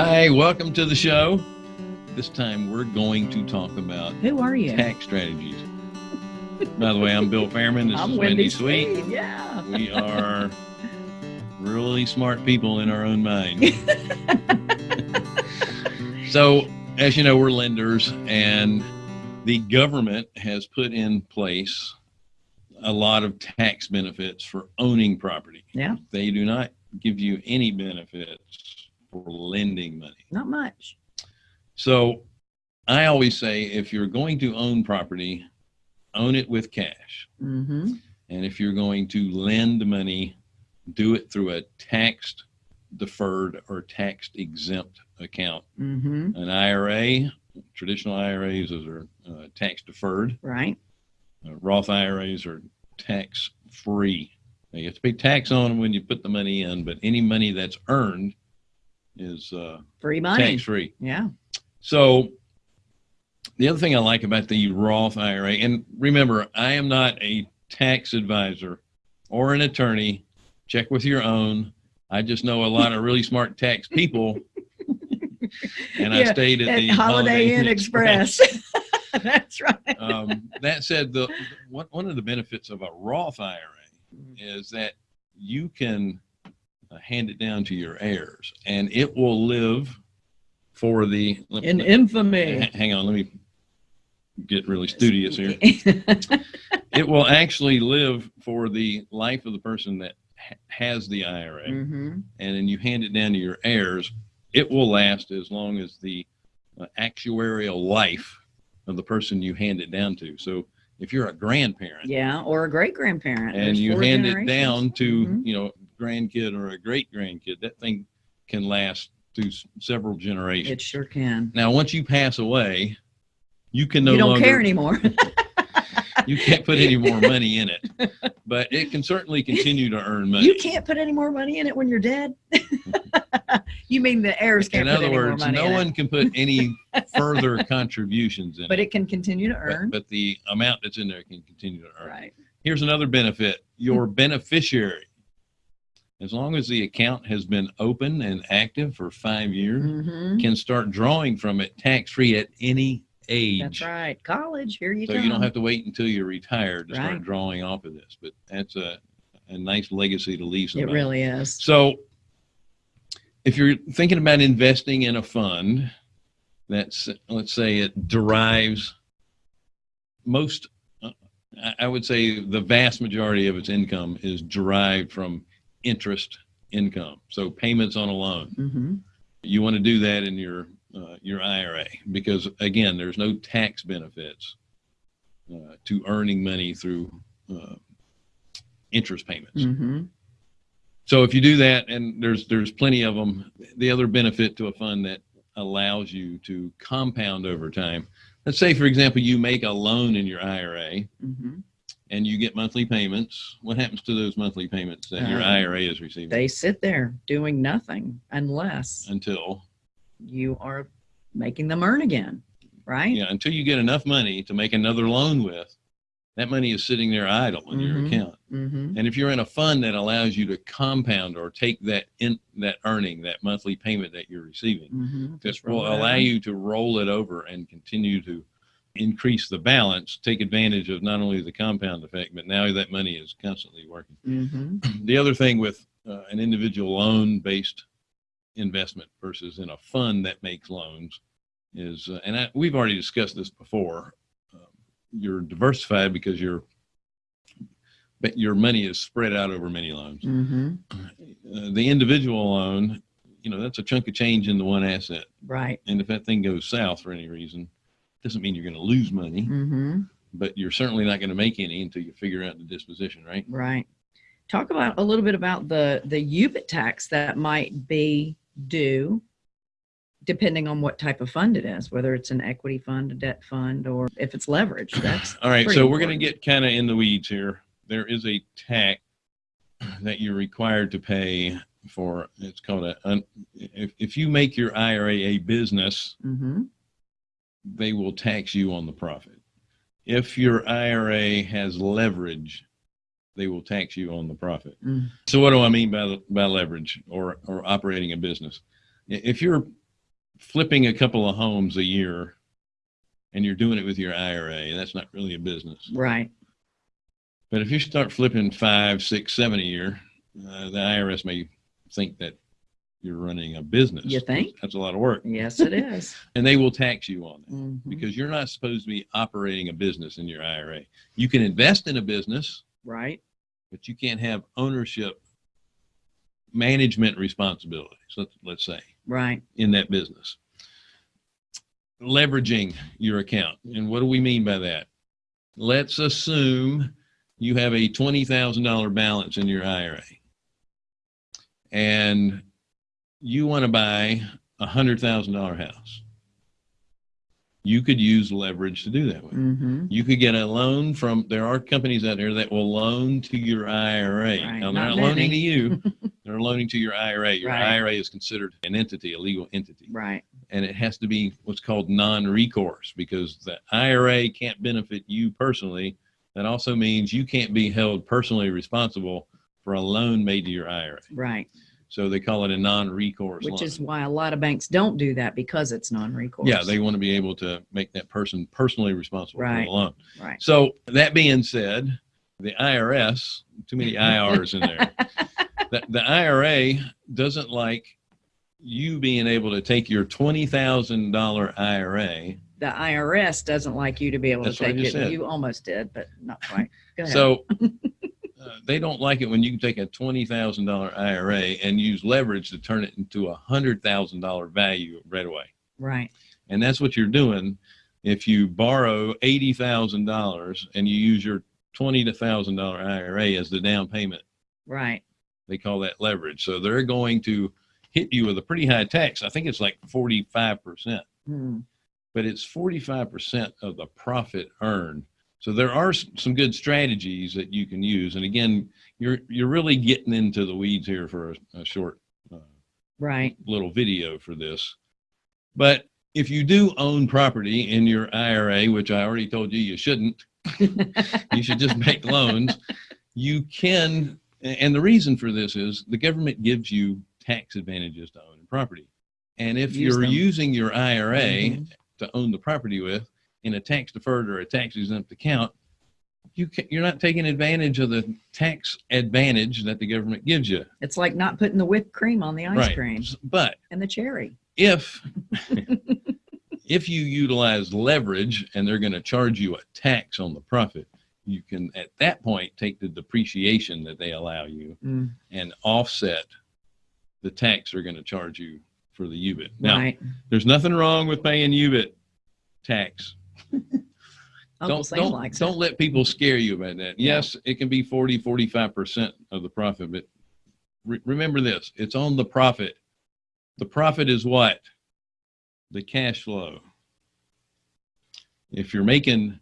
Hi, welcome to the show. This time we're going to talk about Who are you? tax strategies. By the way, I'm Bill Fairman. This I'm is Wendy Sweet. Sweet. Yeah. We are really smart people in our own mind. so, as you know, we're lenders, and the government has put in place a lot of tax benefits for owning property. Yeah. They do not give you any benefits for lending money. Not much. So I always say if you're going to own property, own it with cash. Mm-hmm. And if you're going to lend money, do it through a taxed deferred or taxed exempt account. Mm-hmm. An IRA, traditional IRAs, those are uh, tax deferred. Right. Uh, Roth IRAs are tax free. You have to pay tax on them when you put the money in, but any money that's earned is uh, Free money. tax free. Yeah. So the other thing I like about the Roth IRA, and remember, I am not a tax advisor or an attorney. Check with your own. I just know a lot of really smart tax people. And I stayed at, At the Holiday Inn Express. That's right. um, that said, the one, one of the benefits of a Roth IRA is that you can hand it down to your heirs, and it will live for the. In let- infamy. Hang on, let me get really studious here. It will actually live for the life of the person that ha- has the IRA, mm-hmm. and then you hand it down to your heirs. It will last as long as the uh, actuarial life of the person you hand it down to. So if you're a grandparent Yeah. Or a great grandparent. and you hand it down to Mhm. you know grandkid or a great grandkid, that thing can last through s- several generations. It sure can. now, once you pass away, you can no you don't longer care anymore. you can't put any more money in it, but it can certainly continue to earn money. you can't put any more money in it when you're dead. you mean the heirs can't in put other any more words, money no in one it, can put any further contributions in but it. it can continue to But, earn. but the amount that's in there can continue to earn. right. Here's another benefit your beneficiary, as long as the account has been open and active for five years, Mm-hmm. can start drawing from it tax free at any age. That's right. College. Here you So go. you don't have to wait until you're retired to start drawing off of this. But that's a, a nice legacy to leave It really is. So, if you're thinking about investing in a fund that's, let's say, it derives most, uh, I would say the vast majority of its income is derived from interest income. So, payments on a loan. Mm-hmm. You want to do that in your uh, your IRA because, again, there's no tax benefits uh, to earning money through uh, interest payments. Mm-hmm. So if you do that, and there's there's plenty of them. The other benefit to a fund that allows you to compound over time. Let's say, for example, you make a loan in your IRA Mm-hmm. And you get monthly payments. What happens to those monthly payments that your Uh, IRA is receiving They sit there doing nothing unless until you are making them earn again, right? yeah until you get enough money to make another loan with? That money is sitting there idle in your Mhm. account. Mm-hmm. And if you're in a fund that allows you to compound or take that in that earning, that monthly payment that you're receiving, Mm-hmm. that will allow you to roll it over and continue to increase the balance, take advantage of not only the compound effect, but now that money is constantly working. Mm-hmm. The other thing with uh, an individual loan based investment versus in a fund that makes loans is, uh, and I, we've already discussed this before, um, you're diversified because your but your money is spread out over many loans. Mm-hmm. Uh, the individual loan, you know, that's a chunk of change in the one asset. Right. And if that thing goes south for any reason, doesn't mean you're going to lose money, Mm-hmm. but you're certainly not going to make any until you figure out the disposition, right? Right. Talk about a little bit about the the UBIT tax that might be due, depending on what type of fund it is, whether it's an equity fund, a debt fund, or if it's leverage. That's All right, so we're going to get kind of in the weeds here. There is a tax that you're required to pay for. It's called a. If if you make your IRA a business, mm-hmm. They will tax you on the profit. If your IRA has leverage, they will tax you on the profit. Mm. So what do I mean by by leverage or or operating a business? If you're flipping a couple of homes a year and you're doing it with your IRA, that's not really a business. Right. But if you start flipping five, six, seven a year, uh, the IRS may think that you're running a business. You think? That's a lot of work. Yes, it is. And they will tax you on it Mhm. because you're not supposed to be operating a business in your IRA. You can invest in a business, Right. but you can't have ownership, management responsibilities, let's, let's say, Right. in that business. Leveraging your account. And what do we mean by that? Let's assume you have a $20,000 balance in your IRA and you want to buy a $100,000 house. You could use leverage to do that with. hmm You could get a loan from, there are companies out there that will loan to your IRA. Right, Now, they're not not loaning to you, they're loaning to your IRA. Your Right. IRA is considered an entity, a legal entity, Right. and it has to be what's called non-recourse because the IRA can't benefit you personally. That also means you can't be held personally responsible for a loan made to your IRA. Right. So they call it a non-recourse Which loan. is why a lot of banks don't do that because it's non-recourse. Yeah, they want to be able to make that person personally responsible for the loan. Right. So that being said, the IRS, too many IRs in there. The, the IRA doesn't like you being able to take your $20,000 IRA. The IRS doesn't like you to be able That's to take it. said. You almost did, but not quite. Go ahead. So they don't like it when you can take a $20,000 IRA and use leverage to turn it into a $100,000 value right away. right. And that's what you're doing if you borrow $80,000 and you use your $20,000 IRA as the down payment. Right. They call that leverage. So they're going to hit you with a pretty high tax. I think it's like 45%, Hmm. but it's 45% of the profit earned. So there are some good strategies that you can use. And again, you're, you're really getting into the weeds here for a, a short uh, Right. little video for this. But if you do own property in your IRA, which I already told you you shouldn't, you should just make loans. You can, and the reason for this is the government gives you tax advantages to own property. And if Use you're them. using your IRA Mhm. to own the property with in a tax deferred or a tax exempt account, you can, you're not taking advantage of the tax advantage that the government gives you. It's like not putting the whipped cream on the ice right. cream But and the cherry. if if you utilize leverage and they're going to charge you a tax on the profit you can at that point take the depreciation that they allow you Mm, and offset the tax they're going to charge you for the ubit now right. there's nothing wrong with paying ubit tax don't don't, don't it. let people scare you about that Yeah. yes it can be 40 45% of the profit but re- remember this it's on the profit the profit is what the cash flow if you're making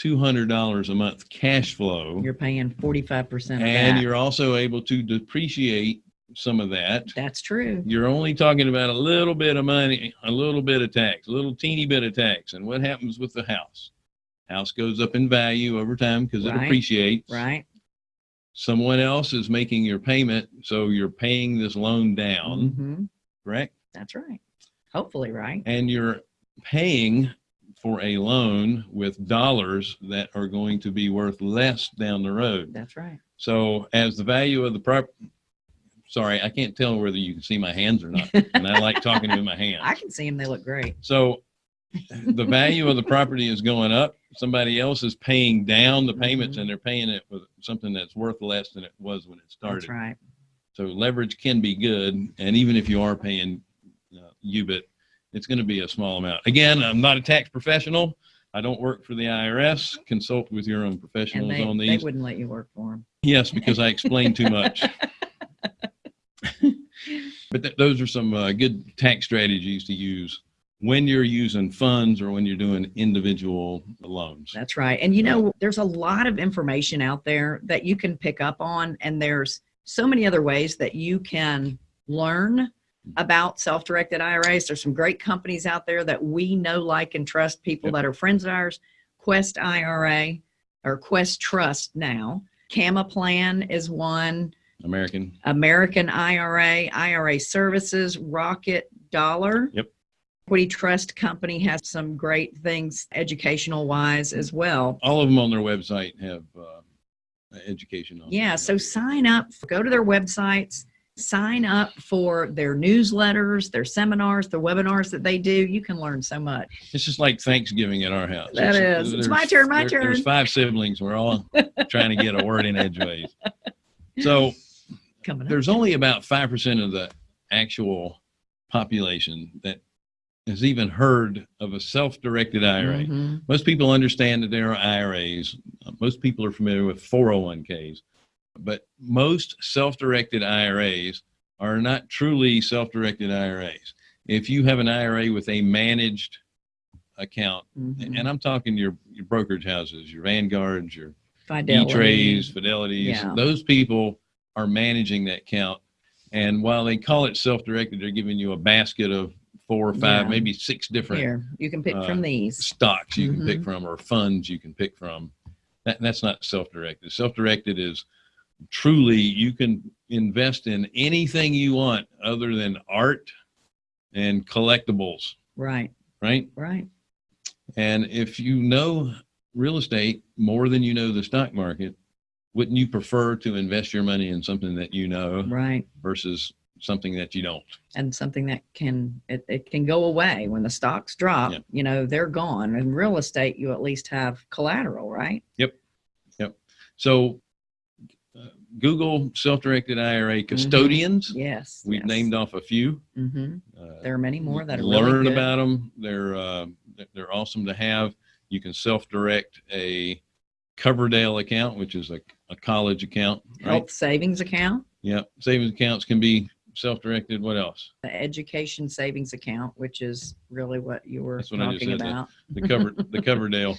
$200 a month cash flow You're paying 45% and that. you're also able to depreciate some of that That's true. you're only talking about a little bit of money, a little bit of tax, a little teeny bit of tax. And what happens with the house? House goes up in value over time because it appreciates. Right. Someone else is making your payment, so you're paying this loan down, hmm correct? That's right. Hopefully, right. And you're paying for a loan with dollars that are going to be worth less down the road. That's right. So as the value of the prop, sorry, I can't tell whether you can see my hands or not. And I like talking with my hands. I can see them. They look great. So the value of the property is going up. Somebody else is paying down the payments Mhm. and they're paying it with something that's worth less than it was when it started. That's right. So leverage can be good. And even if you are paying uh, UBIT, it's going to be a small amount. Again, I'm not a tax professional. I don't work for the IRS. Consult with your own professionals they, on these. they wouldn't let you work for them. Yes, because I explain too much. But th- those are some uh, good tax strategies to use when you're using funds or when you're doing individual loans. That's right. And you know, there's a lot of information out there that you can pick up on, and there's so many other ways that you can learn about self-directed IRAs. There's some great companies out there that we know, like, and trust. People Yep. that are friends of ours. Quest IRA or Quest Trust now. Gamma Plan is one. American. American IRA, IRA Services, Rocket Dollar. Yep. Equity Trust Company has some great things educational wise as well. All of them on their website have uh, education on. Yeah, so sign up, go to their websites, sign up for their newsletters, their seminars, the webinars that they do. You can learn so much. It's just like Thanksgiving at our house. That It's- is. It's my turn, my there- There's turn. five siblings. We're all trying to get a word in edgeways. So Coming up. there's only about 5% of the actual population that has even heard of a self-directed IRA. Mhm. Most people understand that there are IRAs. Most people are familiar with 401ks, but most self-directed IRAs are not truly self-directed IRAs. If you have an IRA with a managed account, Mhm. and I'm talking your, your brokerage houses, your Vanguards, your Fidelity. E-Trades, Fidelities, Yeah. those people are managing that count. And while they call it self-directed, they're giving you a basket of four or five, Yeah. maybe six different Here, you can pick uh, from these. stocks you can pick Mhm. from or funds you can pick from. That, that's not self-directed. Self-directed is truly you can invest in anything you want other than art and collectibles, Right, right? right. And if you know real estate more than you know the stock market, wouldn't you prefer to invest your money in something that you know Right. versus something that you don't? And something that can, it, it can go away when the stocks drop, Yeah. you know, they're gone. In real estate, you at least have collateral, right? Yep. Yep. So uh, Google self-directed IRA custodians. Yes. We've yes. named off a few. Mhm. Uh, There are many more that are learn really about them. They're uh, they're awesome to have. You can self-direct a Coverdell account, which is a, a college account, right? health savings account, Yeah, savings accounts can be self-directed. What else? the education savings account, which is really what you were That's what talking said, the- about. The cover the Coverdell.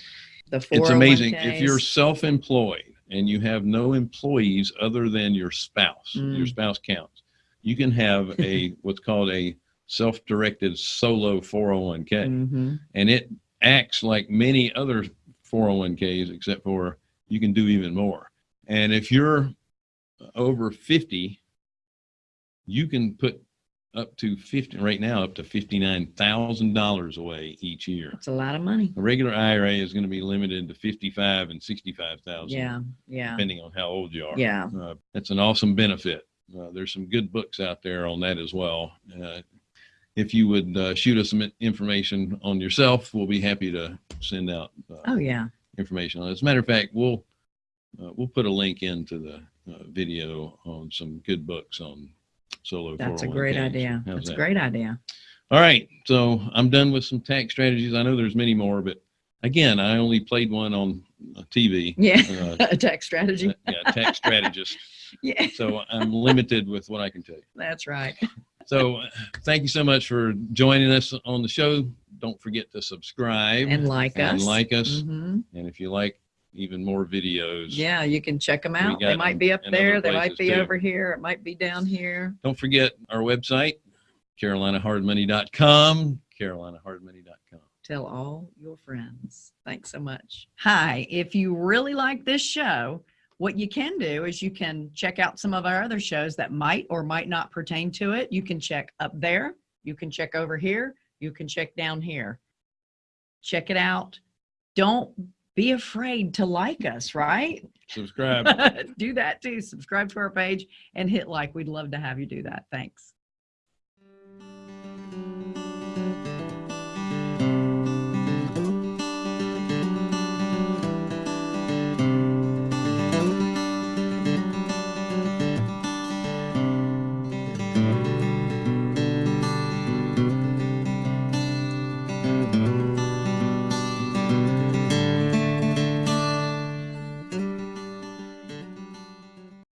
The It's amazing if you're self-employed and you have no employees other than your spouse. Your Mm. spouse counts. You can have a what's called a self-directed solo 401k. Mhm. and it acts like many other 401ks except for you can do even more and if you're over 50 you can put up to 50 right now up to $59000 away each year It's a lot of money. a regular ira is going to be limited to 55 and 65000 Yeah, yeah, depending on how old you are yeah. uh, that's an awesome benefit. Uh, there's some good books out there on that as well. Uh, if you would uh, shoot us some information on yourself, we'll be happy to send out uh, Oh, yeah. information on it. As a matter of fact, we'll uh, we'll put a link into the uh, video on some good books on solo. That's a great 401ks. idea. How's That's a great idea. All right, so I'm done with some tax strategies. I know there's many more, but again, I only played one on uh, TV. Yeah. Uh, A tax strategy. yeah, tax strategist. Yeah, So I'm limited with what I can tell you. that's right. So thank you so much for joining us on the show. Don't forget to subscribe And like and us. like us. Mhm. And if you like even more videos, Yeah, you can check them out. They might be up there. They might be too. over here. It might be down here. don't forget our website, carolinahardmoney.com, carolinahardmoney.com. Tell all your friends. Thanks so much. Hi, if you really like this show, what you can do is you can check out some of our other shows that might or might not pertain to it. You can check up there, you can check over here, you can check down here. Check it out. Don't be afraid to like us, right? Subscribe. do that too. Subscribe to our page and hit like. We'd love to have you do that. Thanks.